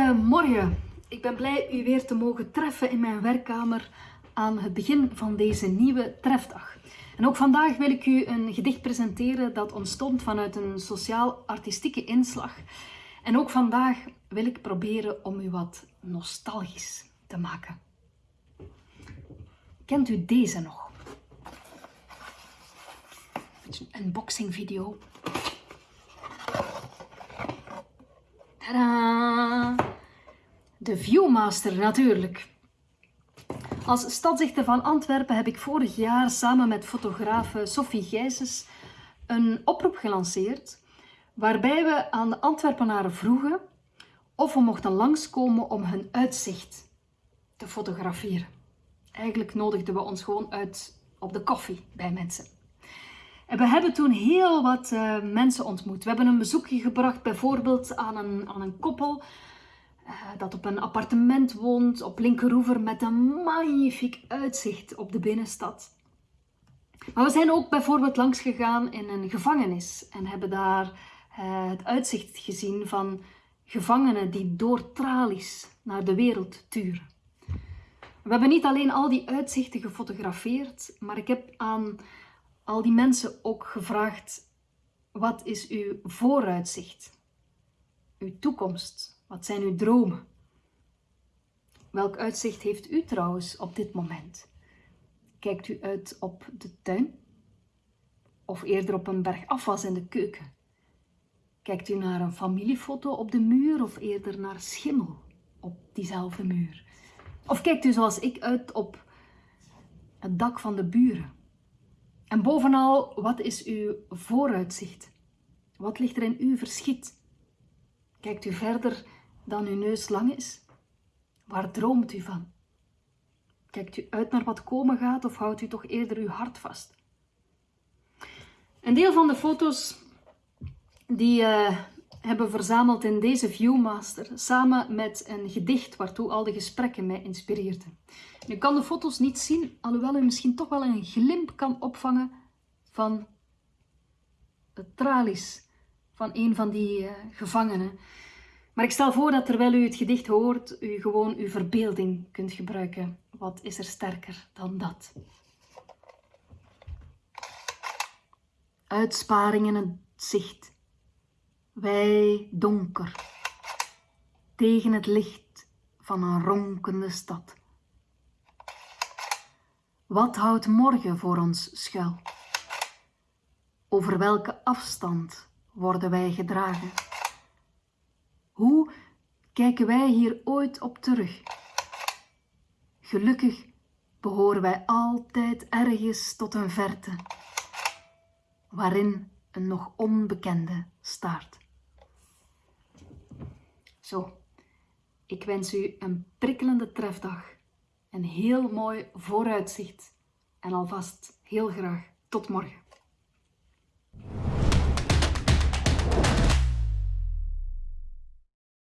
Goedemorgen. Ik ben blij u weer te mogen treffen in mijn werkkamer aan het begin van deze nieuwe trefdag. En ook vandaag wil ik u een gedicht presenteren dat ontstond vanuit een sociaal-artistieke inslag. En ook vandaag wil ik proberen om u wat nostalgisch te maken. Kent u deze nog? Een unboxing video. Tadaa! De Viewmaster natuurlijk. Als stadzichter van Antwerpen heb ik vorig jaar samen met fotografe Sophie Gijsens een oproep gelanceerd waarbij we aan de Antwerpenaren vroegen of we mochten langskomen om hun uitzicht te fotograferen. Eigenlijk nodigden we ons gewoon uit op de koffie bij mensen. En we hebben toen heel wat uh, mensen ontmoet. We hebben een bezoekje gebracht bijvoorbeeld aan een, aan een koppel uh, dat op een appartement woont op Linkeroever met een magnifiek uitzicht op de binnenstad. Maar we zijn ook bijvoorbeeld langs gegaan in een gevangenis en hebben daar uh, het uitzicht gezien van gevangenen die door tralies naar de wereld turen. We hebben niet alleen al die uitzichten gefotografeerd, maar ik heb aan al die mensen ook gevraagd: wat is uw vooruitzicht? Uw toekomst? Wat zijn uw dromen? Welk uitzicht heeft u trouwens op dit moment? Kijkt u uit op de tuin? Of eerder op een berg afwas in de keuken? Kijkt u naar een familiefoto op de muur of eerder naar schimmel op diezelfde muur? Of kijkt u zoals ik uit op het dak van de buren? En bovenal, wat is uw vooruitzicht? Wat ligt er in uw verschiet? Kijkt u verder dan uw neus lang is? Waar droomt u van? Kijkt u uit naar wat komen gaat of houdt u toch eerder uw hart vast? Een deel van de foto's die uh, hebben verzameld in deze Viewmaster, samen met een gedicht waartoe al de gesprekken mij inspireerden. U kan de foto's niet zien, alhoewel u misschien toch wel een glimp kan opvangen van de tralies van een van die uh, gevangenen. Maar ik stel voor dat terwijl u het gedicht hoort, u gewoon uw verbeelding kunt gebruiken. Wat is er sterker dan dat? Uitsparingen het zicht wij donker, tegen het licht van een ronkende stad. Wat houdt morgen voor ons schuil? Over welke afstand worden wij gedragen? Hoe kijken wij hier ooit op terug? Gelukkig behoren wij altijd ergens tot een verte, waarin een nog onbekende staart. Zo, ik wens u een prikkelende trefdag, een heel mooi vooruitzicht en alvast heel graag tot morgen.